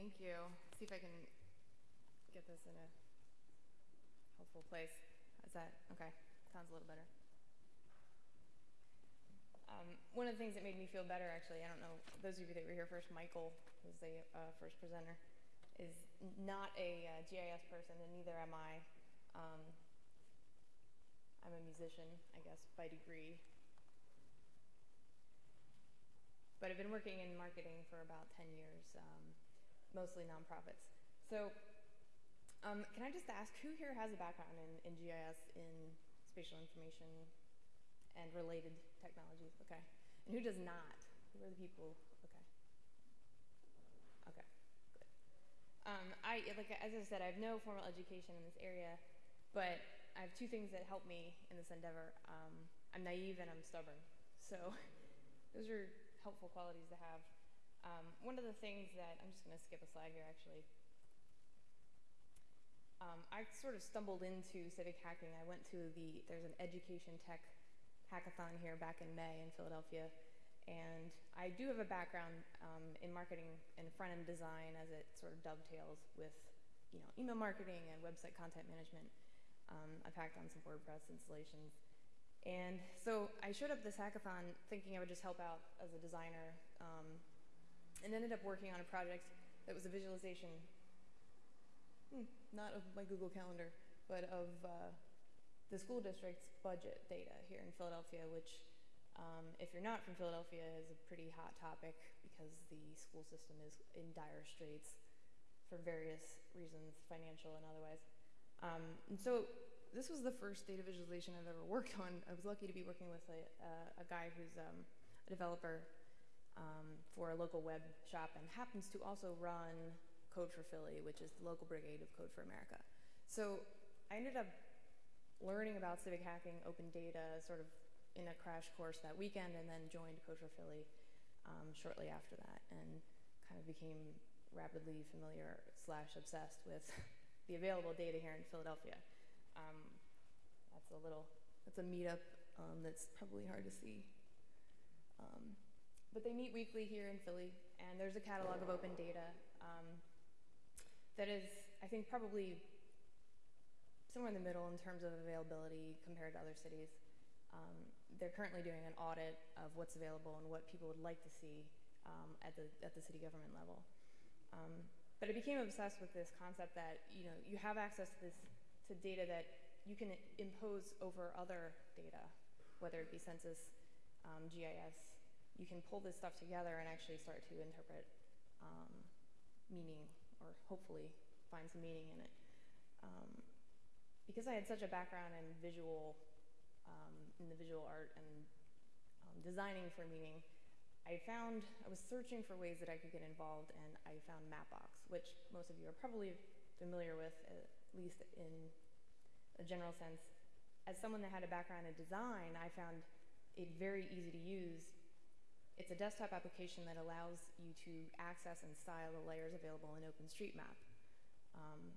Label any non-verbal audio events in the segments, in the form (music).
Thank you. See if I can get this in a helpful place. Is that okay? Sounds a little better. Um, one of the things that made me feel better, actually, I don't know, those of you that were here first, Michael was the uh, first presenter, is not a uh, GIS person, and neither am I. Um, I'm a musician, I guess, by degree. But I've been working in marketing for about 10 years, um, mostly nonprofits. So um, can I just ask, who here has a background in, in GIS, in spatial information and related technologies? Okay. And who does not? Who are the people? Okay. Okay, good. Um, I, like, as I said, I have no formal education in this area, but I have two things that help me in this endeavor. Um, I'm naive and I'm stubborn. So (laughs) those are helpful qualities to have. Um, one of the things that, I'm just going to skip a slide here actually. Um, I sort of stumbled into civic hacking. I went to the, there's an education tech hackathon here back in May in Philadelphia. And I do have a background um, in marketing and front-end design as it sort of dovetails with you know, email marketing and website content management. Um, I've hacked on some WordPress installations. And so I showed up this hackathon thinking I would just help out as a designer um, and ended up working on a project that was a visualization, hmm, not of my Google Calendar, but of uh, the school district's budget data here in Philadelphia, which um, if you're not from Philadelphia is a pretty hot topic because the school system is in dire straits for various reasons, financial and otherwise. Um, and so this was the first data visualization I've ever (laughs) worked on. I was lucky to be working with a, uh, a guy who's um, a developer um, for a local web shop and happens to also run Code for Philly, which is the local brigade of Code for America. So I ended up learning about civic hacking, open data, sort of in a crash course that weekend, and then joined Code for Philly um, shortly after that, and kind of became rapidly familiar slash obsessed with (laughs) the available data here in Philadelphia. Um, that's a little, that's a meetup um, that's probably hard to see. But they meet weekly here in Philly, and there's a catalog of open data um, that is, I think, probably somewhere in the middle in terms of availability compared to other cities. Um, they're currently doing an audit of what's available and what people would like to see um, at, the, at the city government level. Um, but I became obsessed with this concept that you know you have access to this to data that you can impose over other data, whether it be census, um, GIS. You can pull this stuff together and actually start to interpret um, meaning, or hopefully find some meaning in it. Um, because I had such a background in visual, um, in the visual art and um, designing for meaning, I found, I was searching for ways that I could get involved and I found Mapbox, which most of you are probably familiar with, at least in a general sense. As someone that had a background in design, I found it very easy to use. It's a desktop application that allows you to access and style the layers available in OpenStreetMap. Um,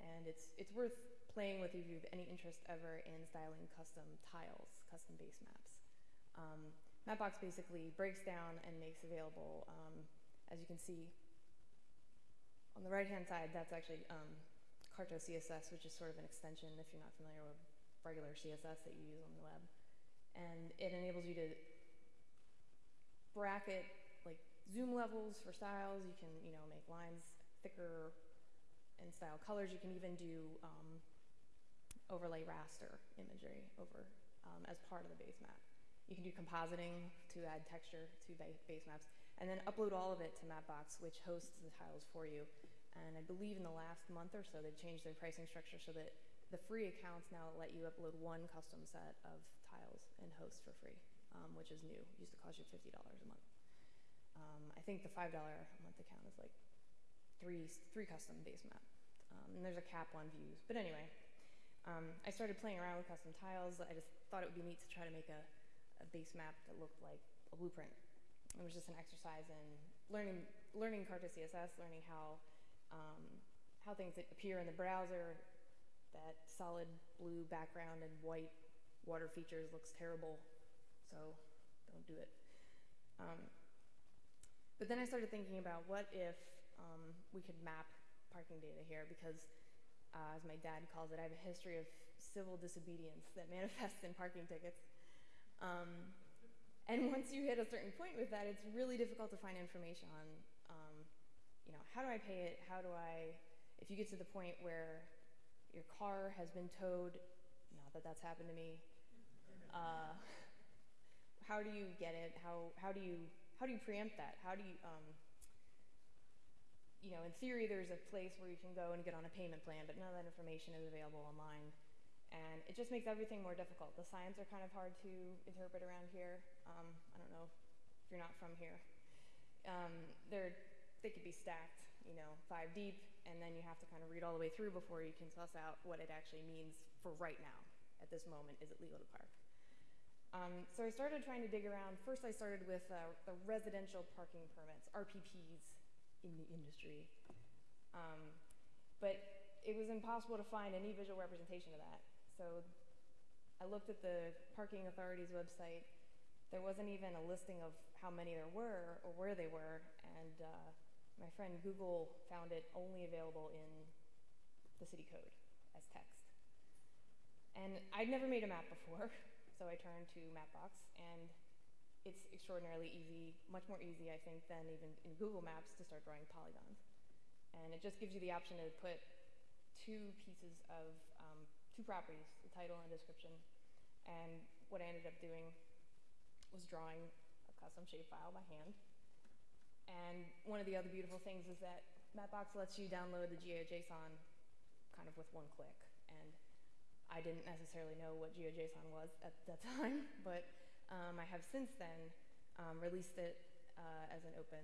and it's, it's worth playing with if you have any interest ever in styling custom tiles, custom base maps. Um, Mapbox basically breaks down and makes available, um, as you can see, on the right-hand side, that's actually um, Carto CSS, which is sort of an extension, if you're not familiar with regular CSS that you use on the web. And it enables you to bracket like zoom levels for styles. You can, you know, make lines thicker and style colors. You can even do um, overlay raster imagery over um, as part of the base map. You can do compositing to add texture to base maps, and then upload all of it to Mapbox, which hosts the tiles for you. And I believe in the last month or so, they've changed their pricing structure so that the free accounts now let you upload one custom set of tiles and host for free, um, which is new. It used to cost you $50 a month. Um, I think the $5 a month account is like three, three custom base map. Um, and there's a cap on views. But anyway, um, I started playing around with custom tiles. I just thought it would be neat to try to make a a base map that looked like a blueprint. It was just an exercise in learning, learning Carto CSS, learning how, um, how things appear in the browser, that solid blue background and white water features looks terrible, so don't do it. Um, but then I started thinking about what if um, we could map parking data here because, uh, as my dad calls it, I have a history of civil disobedience that (laughs) manifests in parking tickets. Um, and once you hit a certain point with that, it's really difficult to find information on, um, you know, how do I pay it? How do I, if you get to the point where your car has been towed, not that that's happened to me, uh, how do you get it? How, how do you, how do you preempt that? How do you, um, you know, in theory, there's a place where you can go and get on a payment plan, but none of that information is available online. And it just makes everything more difficult. The signs are kind of hard to interpret around here. Um, I don't know if you're not from here. Um, they're, they could be stacked, you know, five deep, and then you have to kind of read all the way through before you can suss out what it actually means for right now. At this moment, is it legal to park? Um, so I started trying to dig around. First, I started with uh, the residential parking permits, RPPs, in the industry. Um, but it was impossible to find any visual representation of that. So I looked at the parking authority's website. There wasn't even a listing of how many there were or where they were, and uh, my friend Google found it only available in the city code as text. And I'd never made a map before, (laughs) so I turned to Mapbox, and it's extraordinarily easy, much more easy, I think, than even in Google Maps to start drawing polygons. And it just gives you the option to put two pieces of, um, two properties, the title and description. And what I ended up doing was drawing a custom shapefile by hand. And one of the other beautiful things is that Mapbox lets you download the GeoJSON kind of with one click. And I didn't necessarily know what GeoJSON was at that time, (laughs) but um, I have since then um, released it uh, as an open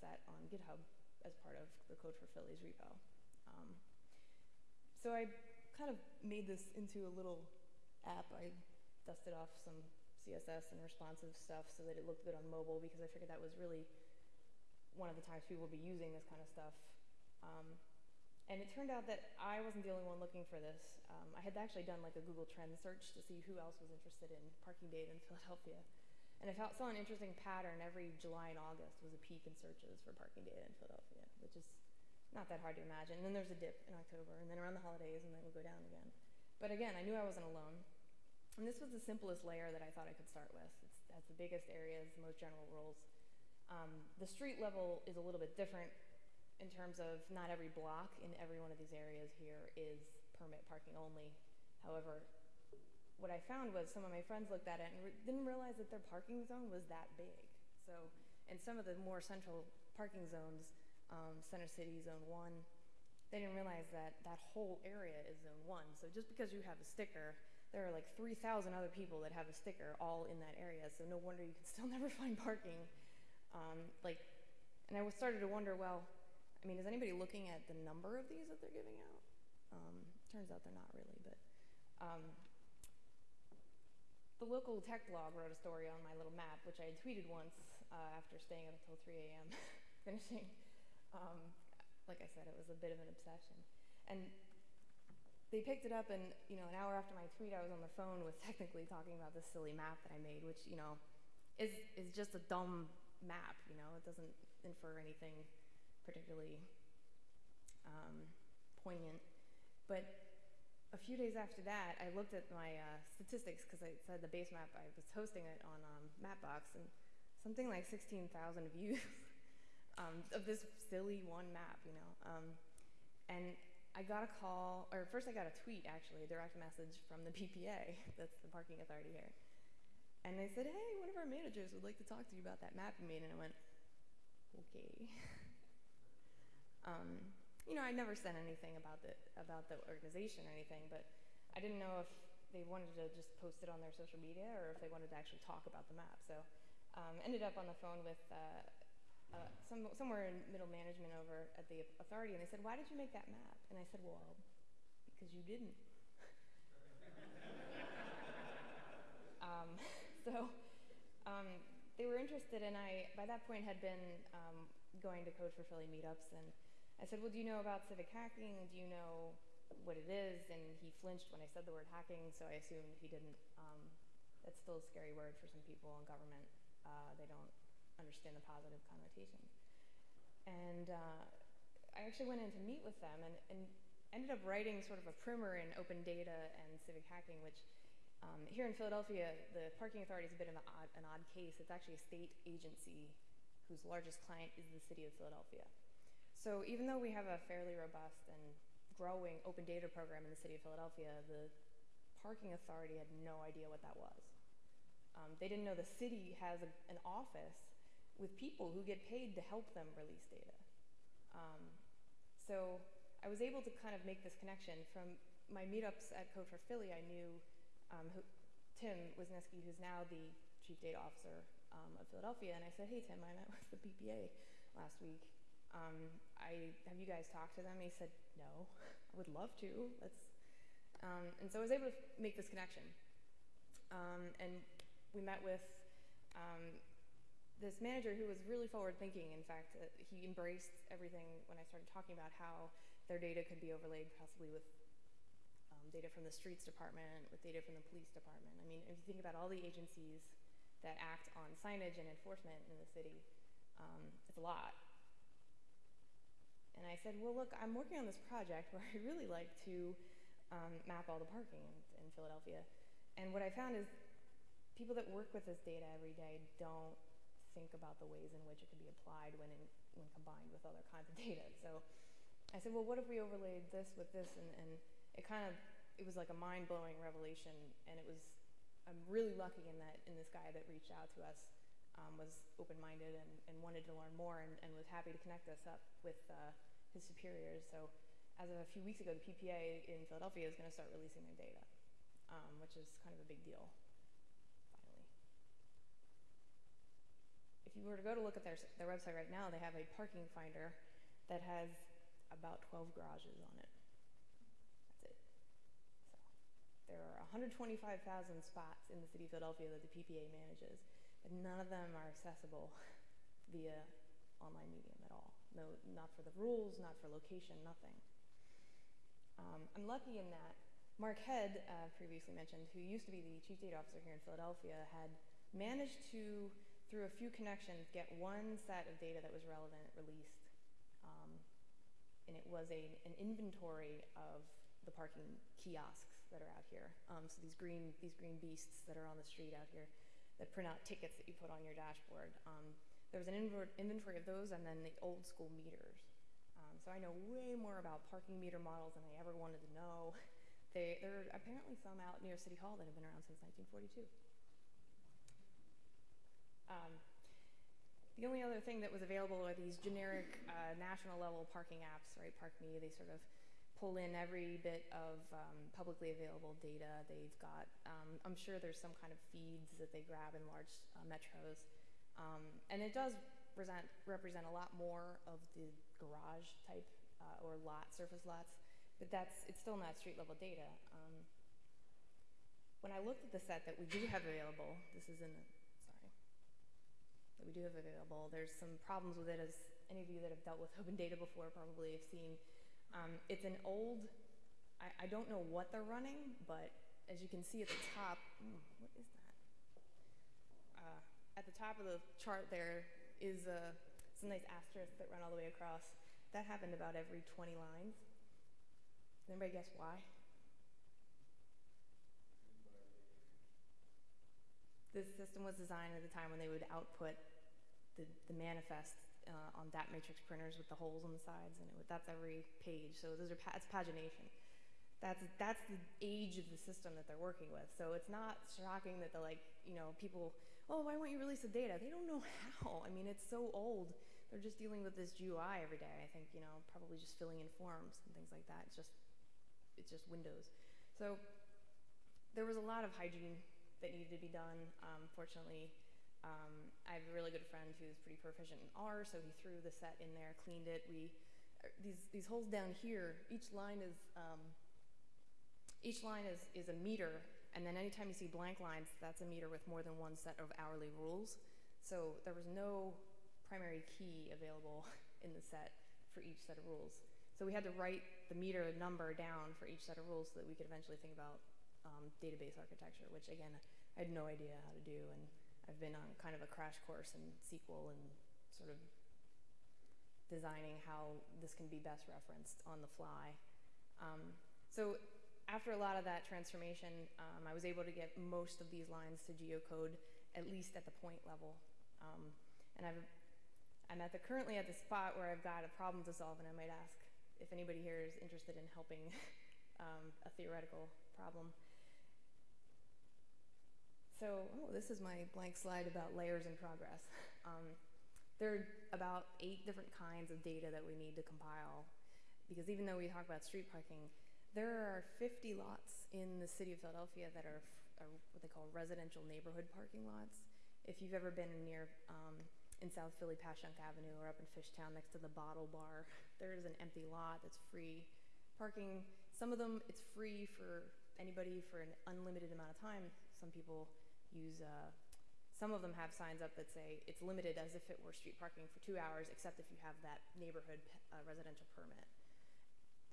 set on GitHub as part of the Code for Philly's repo. Um, so I kind of made this into a little app. I dusted off some CSS and responsive stuff so that it looked good on mobile because I figured that was really one of the times people would be using this kind of stuff. And it turned out that I wasn't the only one looking for this. Um, I had actually done like a Google Trends search to see who else was interested in parking data in (laughs) Philadelphia. And I saw an interesting pattern every July and August was a peak in searches for parking data in Philadelphia, which is not that hard to imagine. And then there's a dip in October, and then around the holidays, and then it would go down again. But again, I knew I wasn't alone. And this was the simplest layer that I thought I could start with. It's, it has the biggest areas, the most general rules. Um, the street level is a little bit different in terms of not every block in every one of these areas here is permit parking only. However, what I found was some of my friends looked at it and re didn't realize that their parking zone was that big. So in some of the more central parking zones, um, Center City, Zone 1, they didn't realize that that whole area is Zone 1. So just because you have a sticker, there are like 3,000 other people that have a sticker all in that area. So no wonder you can (laughs) still never find parking. Um, like, and I started to wonder, well, I mean, is anybody looking at the number of these that they're giving out? Um, turns out they're not really, but um, the local tech blog wrote a story on my little map, which I had tweeted once uh, after staying up until 3 a.m. (laughs) finishing. Um, like I said, it was a bit of an obsession. And they picked it up, and you know, an hour after my tweet, I was on the phone with technically talking about this silly map that I made, which you know, is is just a dumb map. You know, it doesn't infer anything particularly um, poignant. But a few days after that, I looked at my uh, statistics because I said the base map, I was hosting it on um, Mapbox, and something like 16,000 views (laughs) um, of this silly one map, you know. Um, and I got a call, or first I got a tweet actually, a direct message from the (laughs) PPA, that's the parking authority here. And they said, hey, one of our managers would like to talk to you about that map you made. And I went, okay. (laughs) Um, you know, I never said anything about the about the organization or anything, but I didn't know if they wanted to just post it on their social media or if they wanted to actually talk about the map. So, um, ended up on the phone with uh, uh, some somewhere in middle management over at the authority, and they said, "Why did you make that map?" And I said, "Well, because you didn't." (laughs) um, (laughs) so. Um, they were interested, and I, by that point, had been um, going to Code for Philly meetups, and I said, well, do you know about civic hacking? Do you know what it is? And he flinched when I said the word hacking, so I assumed he didn't. Um, that's still a scary word for some people in government. Uh, they don't understand the positive connotation. and uh, I actually went in to meet with them and, and ended up writing sort of a primer in open data and civic hacking, which um, here in Philadelphia, the parking authority is a bit of an odd, an odd case. It's actually a state agency whose largest client is the city of Philadelphia. So even though we have a fairly robust and growing open data program in the city of Philadelphia, the parking authority had no idea what that was. Um, they didn't know the city has a, an office with people who get paid to help them release data. Um, so I was able to kind of make this connection from my meetups at Code for Philly. I knew um, who, Tim Wisniewski, who's now the chief data officer um, of Philadelphia, and I said, "Hey Tim, I met with the PPA last week. Um, I have you guys talked to them?" He said, "No, (laughs) I would love to. Let's." Um, and so I was able to make this connection, um, and we met with um, this manager who was really forward thinking. In fact, uh, he embraced everything when I started talking about how their data could be overlaid possibly with um, data from the streets department, with data from the police department. I mean, if you think about all the agencies that act on signage and enforcement in the city, um, it's a lot. And I said, well, look, I'm working on this project where (laughs) I really like to um, map all the parking in, in Philadelphia. And what I found is people that work with this data every day don't think about the ways in which it could be applied when, in, when combined with other kinds of (laughs) data. So I said, well, what if we overlaid this with this? And, and it kind of, it was like a mind-blowing revelation. And it was, I'm really lucky in that, in this guy that reached out to us um, was open-minded and, and wanted to learn more and, and was happy to connect us up with uh, his superiors. So as of a few weeks ago, the PPA in Philadelphia is going to start releasing their data, um, which is kind of a big deal, finally. If you were to go to look at their, their website right now, they have a parking finder that has about 12 garages on it. That's it. There are 125,000 spots in the city of Philadelphia that the PPA manages, none of them are accessible (laughs) via online medium at all. No, not for the rules, not for location, nothing. Um, I'm lucky in that Mark Head, uh, previously mentioned, who used to be the chief data officer here in Philadelphia, had managed to, through a few connections, get one set of data that was relevant released and it was a, an inventory of the parking kiosks that are out here. Um, so these green, these green beasts that are on the street out here that print out tickets that you put on your dashboard. Um, there was an inventory of those and then the old school meters. Um, so I know way more about parking meter models than I ever wanted to know. (laughs) They, there are apparently some out near City Hall that have been around since 1942. Um, the only other thing that was available are these generic uh, national level parking apps, right? ParkMe, they sort of pull in every bit of um, publicly available data. They've got, um, I'm sure there's some kind of feeds that they grab in large uh, metros. Um, and it does present, represent a lot more of the garage type uh, or lot, surface lots, but that's, it's still not street level data. Um, when I looked at the set that we do have available, this is in the that we do have available. There's some problems with it, as any of you that have dealt with (laughs) open data before probably have seen. Um, it's an old, I, I, don't know what they're running, but as you can see at the top, what is that? Uh, at the top of the chart there is a, some nice asterisks that run all the way across. That happened about every 20 lines. Anybody guess why? This system was designed at the time when they would output the, the manifest uh, on dot matrix printers with the holes on the sides, and would, that's every page. So those are that's pagination. That's that's the age of the system that they're working with. So it's not shocking that the like you know people. Oh, why won't you release the data? They don't know how. I mean, it's so old. They're just dealing with this GUI every day. I think you know probably just filling in forms and things like that. It's just it's just Windows. So there was a lot of hygiene that needed to be done. Um, fortunately, um, I have a really good friend who's pretty proficient in R, so he threw the set in there, cleaned it. We er, these these holes down here, each line is um, each line is is a meter, and then anytime you see blank lines, that's a meter with more than one set of hourly rules. So there was no primary key available (laughs) in the set for each set of rules. So we had to write the meter number down for each set of rules so that we could eventually think about um, database architecture, which again, I had no idea how to do. And I've been on kind of a crash course in SQL and sort of designing how this can be best referenced on the fly. Um, so after a lot of that transformation, um, I was able to get most of these lines to geocode, at least at the point level. Um, and I've, I'm at the, currently at the spot where I've got a problem to solve, and I might ask if anybody here is interested in helping (laughs) um, a theoretical problem. So, oh, this is my blank slide about layers in progress. Um, there are about eight different kinds of data that we need to compile, because even though we talk about street parking, there are 50 lots in the city of Philadelphia that are, are what they call residential neighborhood parking lots. If you've ever been near um, in South Philly, Passyunk Avenue, or up in Fishtown next to the Bottle Bar, (laughs) there is an empty lot that's free parking. Some of them it's free for anybody for an unlimited amount of time. Some people use, uh, some of them have signs up that say it's limited as if it were street parking for two hours, except if you have that neighborhood uh, residential permit.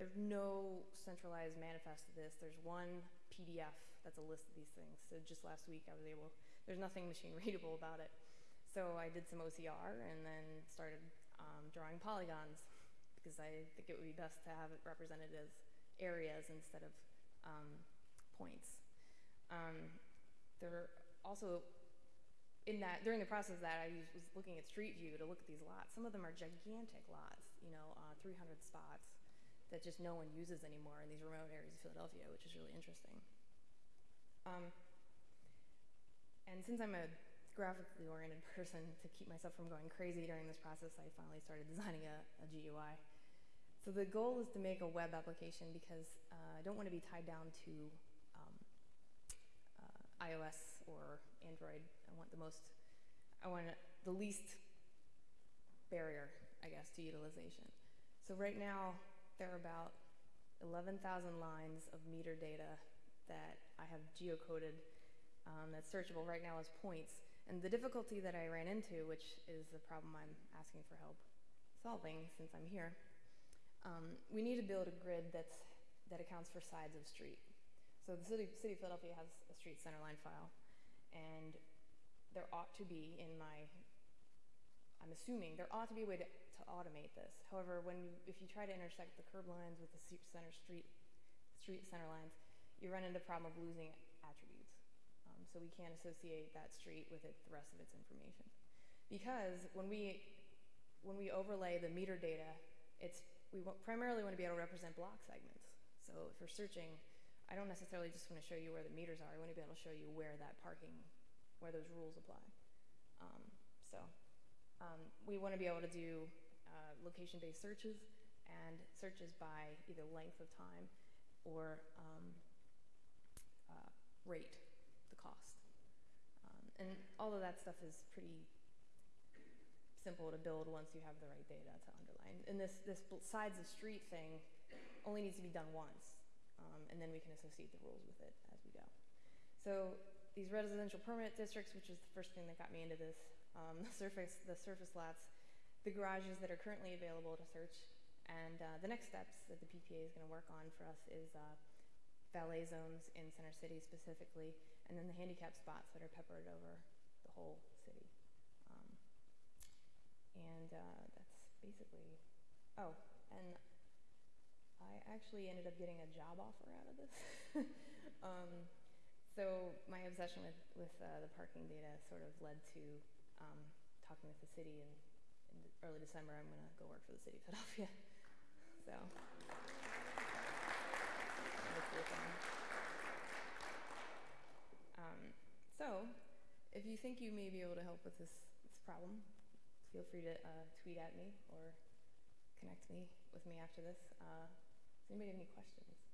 There's no centralized manifest of this. There's one PDF that's a list of these things. So just last week I was able, there's nothing (laughs) machine readable about it. So I did some OCR and then started um, drawing polygons because I think it would be best to have it represented as areas instead of um, points. Um, there also, in that, during the process that, I was looking at Street View to look at these lots. Some of them are gigantic lots, you know, uh, 300 spots that just no one uses anymore in these remote areas of Philadelphia, which is really interesting. Um, and since I'm a graphically oriented (laughs) person, to keep myself from going crazy during this process, I finally started designing a, a GUI. So the goal is to make a web application because uh, I don't want to be tied down to um, uh, iOS or Android. I want the most, I want the least barrier, I guess, to utilization. So right now, there are about 11,000 lines of meter data that I have geocoded um, that's searchable right now as points. And the difficulty that I ran into, which is the problem I'm asking for help solving since I'm here, um, we need to build a grid that's, that accounts for sides of street. So the city, city of Philadelphia has a street centerline file, and there ought to be in my, I'm assuming, there ought to be a way to, to automate this. However, when you, if you try to intersect the curb lines with the center street, street center lines, you run into the problem of losing attributes. Um, so we can't associate that street with it, the rest of its information. Because when we, when we overlay the meter data, it's we primarily want to be able to represent block segments. So if we're searching, I don't necessarily just want to show you where the meters are. I want to be able to show you where that parking, where those rules apply. Um, so um, we want to be able to do uh, location-based searches and searches by either length of time or um, uh, rate, the cost. Um, and all of that stuff is pretty simple to build once you have the right data to underline. And this, this sides of street thing only needs to be done once, um, and then we can associate the rules with it as we go. So these residential permanent districts, which is the first thing that got me into this, um, (laughs) the surface, the surface lots, the garages that are currently available to search, and uh, the next steps that the PPA is going to work on for us is uh, valet zones in Center City specifically, and then the handicap spots that are peppered over the whole city. Um, and uh, that's basically, oh, and I actually ended up getting a job offer out of this. (laughs) um, so my obsession with, with uh, the parking data sort of led to um, talking with the city, and in early December I'm going to go work for the city of Philadelphia. (laughs) so. Um, so, if you think you may be able to help with this, this problem, feel free to uh, tweet at me or connect me with me after this. Uh, anybody have any questions?